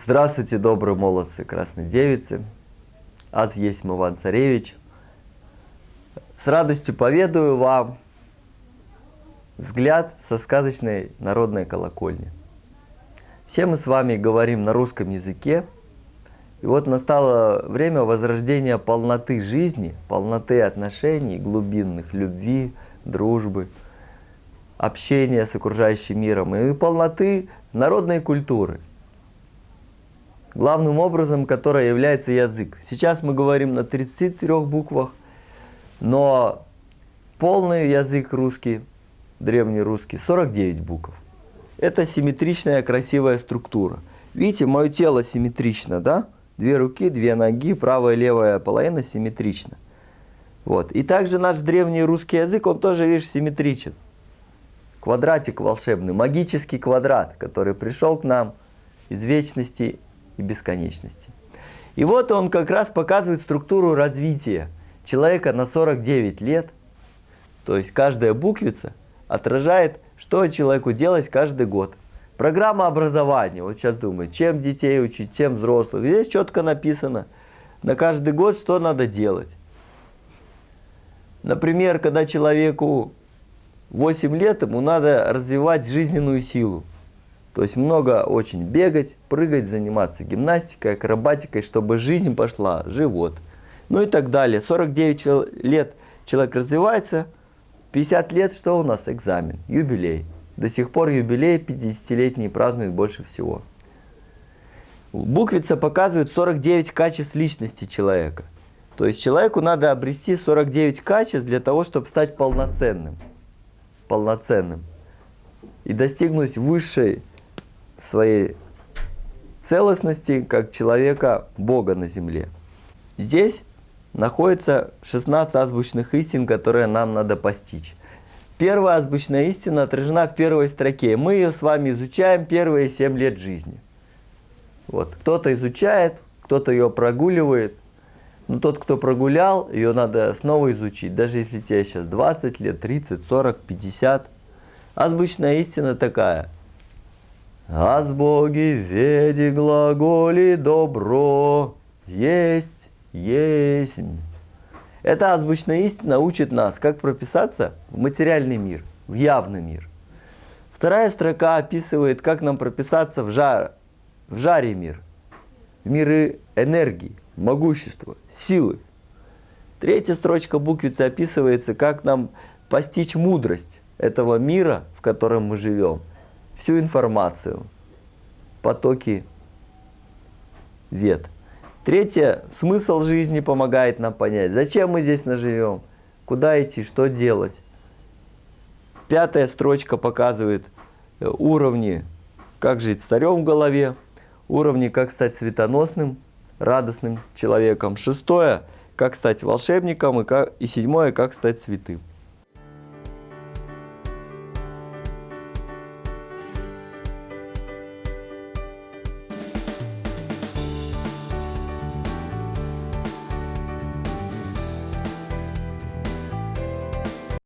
Здравствуйте, добрые молодцы, красные девицы. Аз есть Иван Царевич. С радостью поведаю вам взгляд со сказочной народной колокольни. Все мы с вами говорим на русском языке. И вот настало время возрождения полноты жизни, полноты отношений, глубинных, любви, дружбы, общения с окружающим миром и полноты народной культуры – главным образом, которая является язык. Сейчас мы говорим на 33 буквах, но полный язык русский, древний русский, 49 букв. Это симметричная красивая структура. Видите, мое тело симметрично, да? Две руки, две ноги, правая и левая половина симметрично. Вот. И также наш древний русский язык, он тоже, видишь, симметричен. Квадратик волшебный, магический квадрат, который пришел к нам из вечности и бесконечности. И вот он как раз показывает структуру развития человека на 49 лет. То есть каждая буквица отражает, что человеку делать каждый год. Программа образования, вот сейчас думаю, чем детей учить, чем взрослых. Здесь четко написано на каждый год, что надо делать. Например, когда человеку 8 лет, ему надо развивать жизненную силу. То есть много очень бегать, прыгать, заниматься гимнастикой, акробатикой, чтобы жизнь пошла, живот. Ну и так далее. 49 лет человек развивается, 50 лет что у нас? Экзамен, юбилей. До сих пор юбилей 50-летний празднуют больше всего. Буквица показывает 49 качеств личности человека. То есть человеку надо обрести 49 качеств для того, чтобы стать полноценным. Полноценным. И достигнуть высшей своей целостности как человека Бога на земле. Здесь находится 16 азбучных истин, которые нам надо постичь. Первая азбучная истина отражена в первой строке. Мы ее с вами изучаем первые 7 лет жизни. Вот. Кто-то изучает, кто-то ее прогуливает. Но тот, кто прогулял, ее надо снова изучить. Даже если тебе сейчас 20 лет, 30, 40, 50. Азбучная истина такая – Аз Боги веди глаголи добро, есть, есть. Эта азбучная истина учит нас, как прописаться в материальный мир, в явный мир. Вторая строка описывает, как нам прописаться в, жар, в жаре мир, в миры энергии, могущества, силы. Третья строчка буквицы описывается, как нам постичь мудрость этого мира, в котором мы живем – всю информацию, потоки вет. Третье, смысл жизни помогает нам понять, зачем мы здесь наживем, куда идти, что делать. Пятая строчка показывает э, уровни, как жить старем в голове, уровни, как стать светоносным, радостным человеком. Шестое, как стать волшебником, и, как, и седьмое, как стать святым.